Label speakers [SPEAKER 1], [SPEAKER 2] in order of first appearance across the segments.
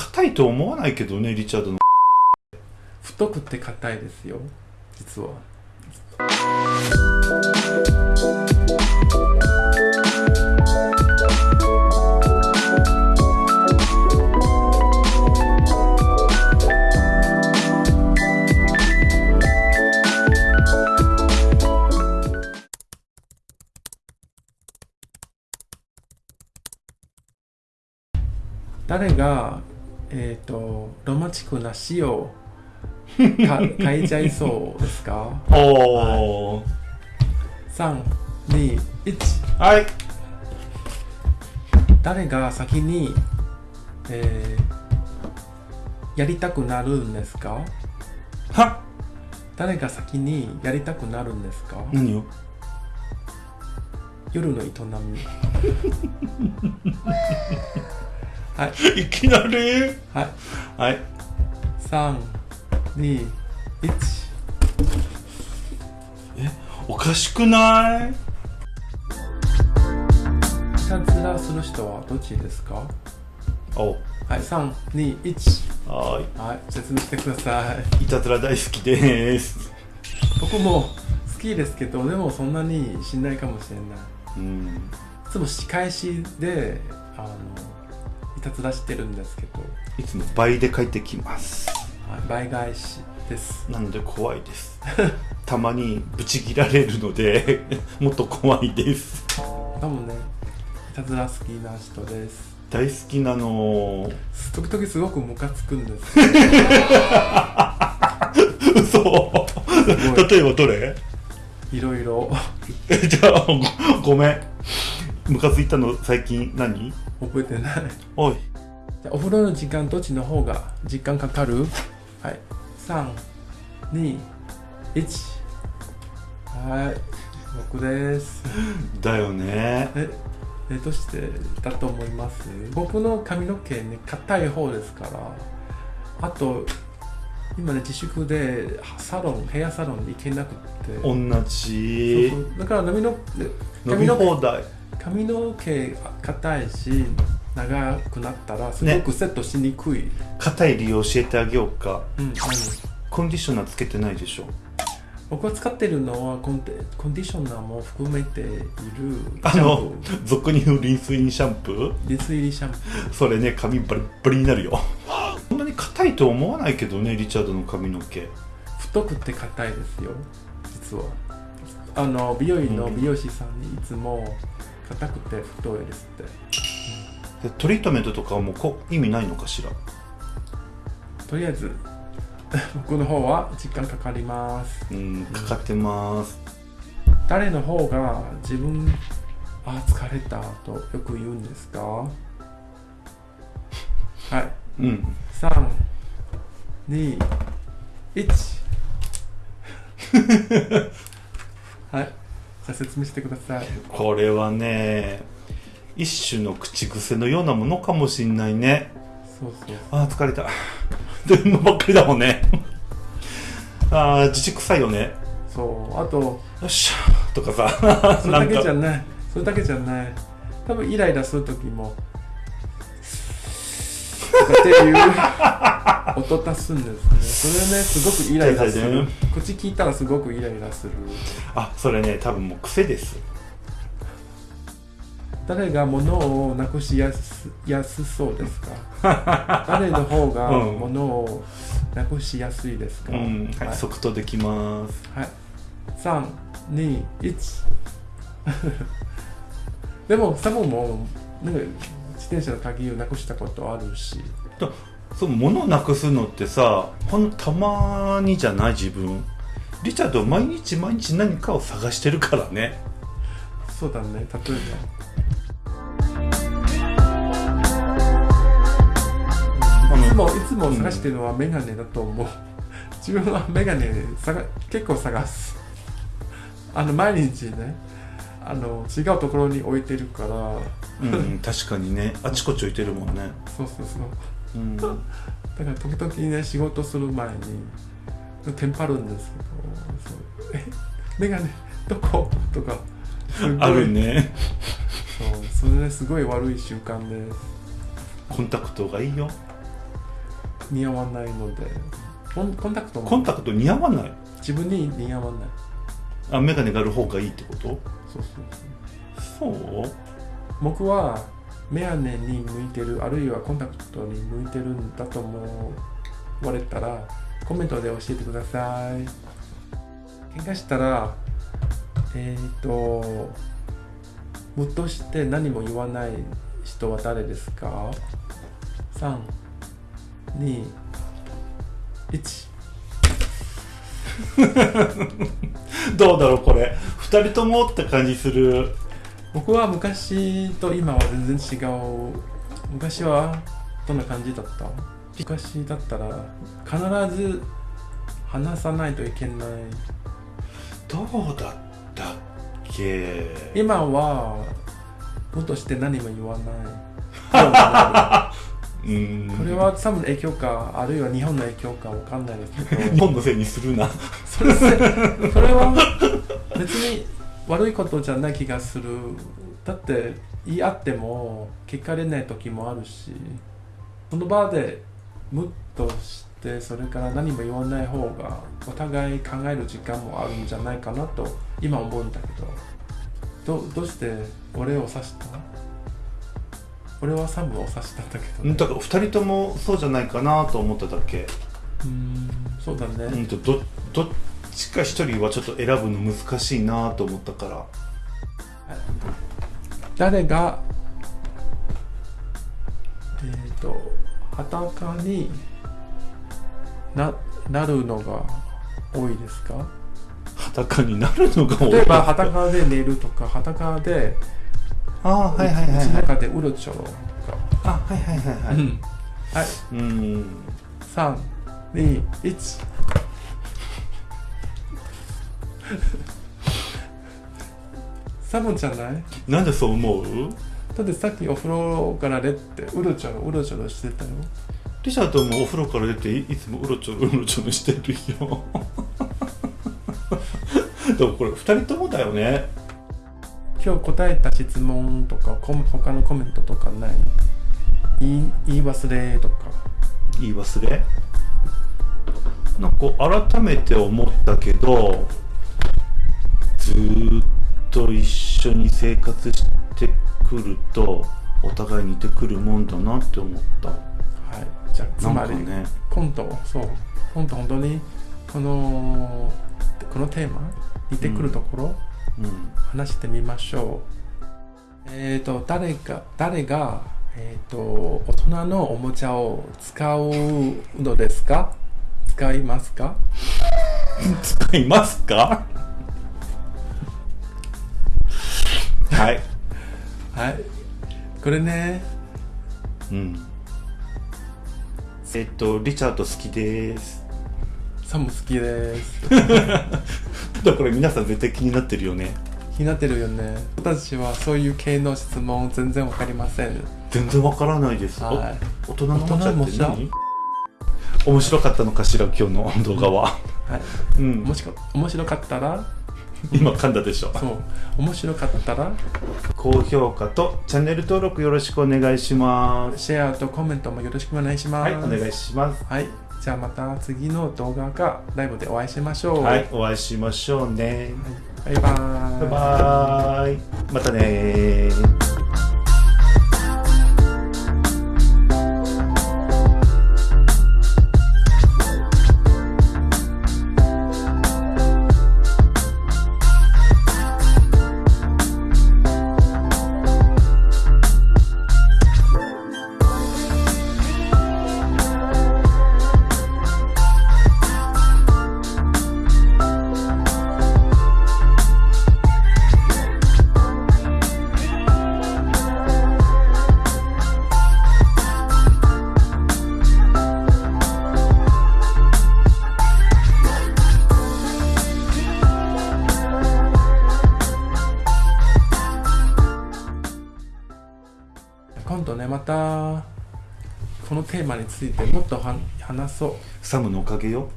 [SPEAKER 1] 硬いと思わないけどねリチャードの。
[SPEAKER 2] 太くて硬いですよ実は。誰が、えっ、とロマンチックな詩をか 書いちゃいそうですか？
[SPEAKER 1] おお
[SPEAKER 2] 3、2、1
[SPEAKER 1] はい。
[SPEAKER 2] 誰が先に、えーやりたくなるんですか？
[SPEAKER 1] は
[SPEAKER 2] 誰が先にやりたくなるんですか？
[SPEAKER 1] 何よ
[SPEAKER 2] 夜の営み はい。
[SPEAKER 1] いきなり？
[SPEAKER 2] はい。
[SPEAKER 1] はい。
[SPEAKER 2] 3、2、1
[SPEAKER 1] おかしくない？
[SPEAKER 2] いたずらする人はどっちですか？
[SPEAKER 1] お。
[SPEAKER 2] はい、3、2、1
[SPEAKER 1] は
[SPEAKER 2] はい、説明してください。
[SPEAKER 1] ーいいたずら大好きです。
[SPEAKER 2] 僕も好きですけどでもそんなにしないかもしれない。
[SPEAKER 1] うん。
[SPEAKER 2] いつも仕返しであのいたずらしてるんですけど、
[SPEAKER 1] いつも倍で帰ってきます。
[SPEAKER 2] はい、倍返しです。
[SPEAKER 1] なので怖いです。たまにブチ切られるので もっと怖いです。
[SPEAKER 2] 多分ねいたずら好きな人です。
[SPEAKER 1] 大好きなの。
[SPEAKER 2] 時々すごくムカつくんです。
[SPEAKER 1] 嘘。
[SPEAKER 2] ごい。
[SPEAKER 1] 例えばどれ？
[SPEAKER 2] いろいろ。
[SPEAKER 1] え じゃあごごめんムカついたの最近何？
[SPEAKER 2] 覚えてない。
[SPEAKER 1] おい。
[SPEAKER 2] じゃあお風呂の時間どっちの方が時間かかる？はい。321はい。僕です。
[SPEAKER 1] だよね。
[SPEAKER 2] ええどうしてだと思います？僕の髪の毛ね硬い方ですから。あと今ね自粛でサロンヘアサロンに行けなくって。
[SPEAKER 1] 同じ。
[SPEAKER 2] だから髪の
[SPEAKER 1] 伸び放題
[SPEAKER 2] 髪の毛硬いし長くなったらすごくセットしにくい、
[SPEAKER 1] 硬い理由教えてあげようか。
[SPEAKER 2] うん何？
[SPEAKER 1] コンディショナーつけてないでしょ？
[SPEAKER 2] 僕が使ってるのはコンテコンディショナーも含めている
[SPEAKER 1] あの俗に言うリンスインシャンプー？
[SPEAKER 2] リス入りシャンプー。
[SPEAKER 1] それね髪バリッバリになるよ。そんなに硬いと思わないけどねリチャードの髪の毛。
[SPEAKER 2] 太くて硬いですよ実は。あの美容院の美容師さんにいつも硬くて太いですって。
[SPEAKER 1] でトリートメントとかはもうこ意味ないのかしら？
[SPEAKER 2] とりあえず 僕の方は時間かかります。
[SPEAKER 1] うんかかってます。
[SPEAKER 2] 誰の方が自分あ疲れたとよく言うんですか？はい。
[SPEAKER 1] うん。
[SPEAKER 2] 3 2 1はいじゃあ説明してください。
[SPEAKER 1] これはね一種の口癖のようなものかもしんないね。
[SPEAKER 2] そうそう
[SPEAKER 1] あー疲れた。でのばっかりだもんね。あー自粛臭いよね。
[SPEAKER 2] そう。あと
[SPEAKER 1] よっしゃとかさ。
[SPEAKER 2] それだけじゃ
[SPEAKER 1] な
[SPEAKER 2] い。それだけじゃない。多分イライラする時もとかっていう音足すんですね。それねすごくイライラする。口聞いたらすごくイライラする。
[SPEAKER 1] あそれね多分もう癖です。
[SPEAKER 2] 誰が物をなくしやすやすそうですか？誰の方が
[SPEAKER 1] うん。
[SPEAKER 2] 物をなくしやすいですか、
[SPEAKER 1] うん。はい、
[SPEAKER 2] はい。
[SPEAKER 1] 即答できます。
[SPEAKER 2] はい、321 でもサボもなんか自転車の鍵をなくしたことあるし
[SPEAKER 1] そう物をなくすのってさほんのたまにじゃない自分。リチャード毎日毎日何かを探してるからね。
[SPEAKER 2] そうだね例えば。いつもいつも探してるのはメガネだと思う、自分はメガネ探結構探す。あの毎日ねあの違うところに置いてるから。
[SPEAKER 1] うん確かにね。あちこち置いてるもんね。
[SPEAKER 2] そうそうそう
[SPEAKER 1] うん。
[SPEAKER 2] だから時々ね仕事する前にテンパるんですけどそうえメガネどこ？とか
[SPEAKER 1] あるね。
[SPEAKER 2] そう。それねすごい悪い習慣で。す
[SPEAKER 1] コンタクトがいいよ。
[SPEAKER 2] 似合わないので。コンコンタクトも。
[SPEAKER 1] コンタクト似合わない？
[SPEAKER 2] 自分に似合わない。
[SPEAKER 1] あ眼鏡がある方がいいってこと？
[SPEAKER 2] そうそう。
[SPEAKER 1] そう？
[SPEAKER 2] 僕はメガネに向いてるあるいはコンタクトに向いてるんだと思われたらコメントで教えてください。喧嘩したらえっ、とムッとして何も言わない人は誰ですか？321
[SPEAKER 1] どうだろうこれ。2人ともって感じする。
[SPEAKER 2] 僕は昔と今は全然違う。昔はどんな感じだった？昔だったら必ず話さないといけない。
[SPEAKER 1] どうだったっけ？
[SPEAKER 2] 今はもっとして何も言わない。
[SPEAKER 1] うん。
[SPEAKER 2] これは多分影響かあるいは日本の影響かわかんないですけど。
[SPEAKER 1] 日本のせいにするな。
[SPEAKER 2] それせそれは別に悪いことじゃない気がする。だって言い合っても聞かれない時もあるしその場でムッとしてそれから何も言わない方がお互い考える時間もあるんじゃないかなと今思うんだけど。どどうして俺を指した？俺はサムを指したんだけど、
[SPEAKER 1] うんだから2人ともそうじゃないかなと思っただけ？
[SPEAKER 2] うんそうだね、
[SPEAKER 1] うんとどどっちか1人はちょっと選ぶの難しいなと思ったから。
[SPEAKER 2] 誰がえっ、と裸にななるのが多いですか？
[SPEAKER 1] 裸になるのが多い。
[SPEAKER 2] 例えば裸で寝るとか裸で
[SPEAKER 1] ああはいはいはいはい。
[SPEAKER 2] 中でうろちょろとか、
[SPEAKER 1] あはいはいはいはい。
[SPEAKER 2] うん。はい。
[SPEAKER 1] うん。
[SPEAKER 2] 321サボンじゃない？
[SPEAKER 1] なんでそう思う？
[SPEAKER 2] だってさっきお風呂から出てうろちょろうろちょろしてたよ。
[SPEAKER 1] リチャードもお風呂から出ていいつもうろちょろうろちょろしてるよ。でもこれ2人ともだよね。
[SPEAKER 2] 今日答えた質問とかコメ他のコメントとかない？言い言い忘れとか。
[SPEAKER 1] 言い忘れ？なんか改めて思ったけどずーっと一緒に生活してくるとお互い似てくるもんだなって思った。
[SPEAKER 2] はい。じゃあつまり、
[SPEAKER 1] かね。
[SPEAKER 2] 今度そう。今度本当にこのこのテーマ似てくるところ、
[SPEAKER 1] うん。
[SPEAKER 2] 話してみましょう。えっ、と誰が誰がえっ、と大人のおもちゃを使うのですか？使いますか？
[SPEAKER 1] 使いますか？はい。
[SPEAKER 2] はい。これね。
[SPEAKER 1] うん。えっとリチャード好きです。
[SPEAKER 2] サム好きです。
[SPEAKER 1] だから皆さん絶対気になってるよね。
[SPEAKER 2] 気になってるよね。私はそういう系の質問全然わかりません。
[SPEAKER 1] 全然わからないです、
[SPEAKER 2] はい。
[SPEAKER 1] お大人のおもちゃって何？面白かったのかしら今日の動画は。
[SPEAKER 2] はい。
[SPEAKER 1] うん。
[SPEAKER 2] もしか面白かったら
[SPEAKER 1] 今噛んだでしょ。
[SPEAKER 2] そう。面白かったら？
[SPEAKER 1] 高評価とチャンネル登録よろしくお願いします。
[SPEAKER 2] シェアとコメントもよろしくお願いします。
[SPEAKER 1] はいお願いします。
[SPEAKER 2] はい。じゃあまた次の動画かライブでお会いしましょう。
[SPEAKER 1] はいお会いしましょうね。
[SPEAKER 2] バイバーイ。
[SPEAKER 1] バイバーイ。またね
[SPEAKER 2] このテーマについてもっとは話そう。
[SPEAKER 1] サムのおかげよ。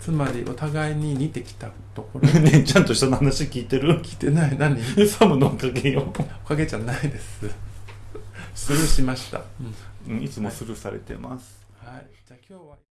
[SPEAKER 2] つまりお互いに似てきたところ。
[SPEAKER 1] ねちゃんと人の話聞いてる？
[SPEAKER 2] 聞いてない。何？
[SPEAKER 1] サムのおかげよ。
[SPEAKER 2] おかげじゃないです。スルーしました、うん。
[SPEAKER 1] うん、いつもスルーされてます、
[SPEAKER 2] はい。じゃあ今日は